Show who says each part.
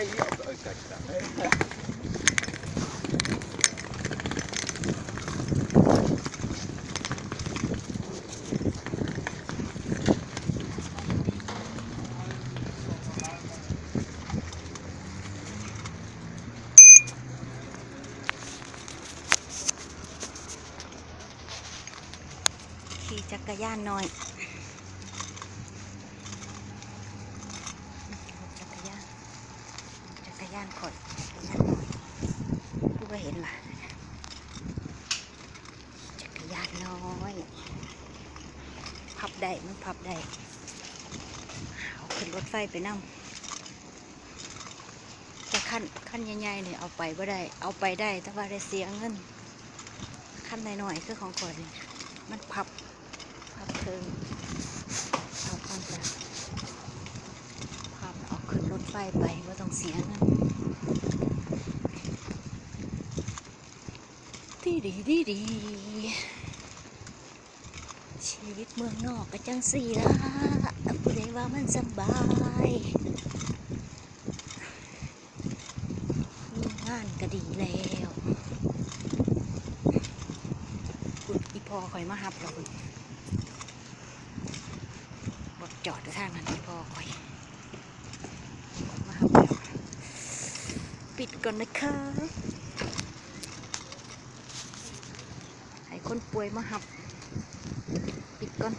Speaker 1: jij hier op de uitkijk staan. Khi chắc cả gian nói ย่านข่อยจักรยานหน่อยกูก็เห็นล่ะจักรยานน้อยพับได้มันพับได้เอาขึ้นรถไฟไปนั่งจะขั้นขั้นใหญ่ๆเนี่ยเอาไปบ่ได้ เอาไปได้แต่ว่าได้เสียเงินขั้นหน่อยๆคือของข่อยนี่มันพับพับเทิงเอาต้องจะพับเอาขึ้นรถไฟไปว่าต้องเสียเงิน ดีดีดีดีชีวิตเมืองนอกก็จังสี่ละผู้ใดว่ามันสบายมีงานก็ดีแล้วคุณอีพอคอยมาหับเราคุณรถจอดอยู่ทางนั้นที่พ่อคอยมาหับแล้วปิดก่อนนะคะให้ คนป่วยมาหับ ปิดก่อน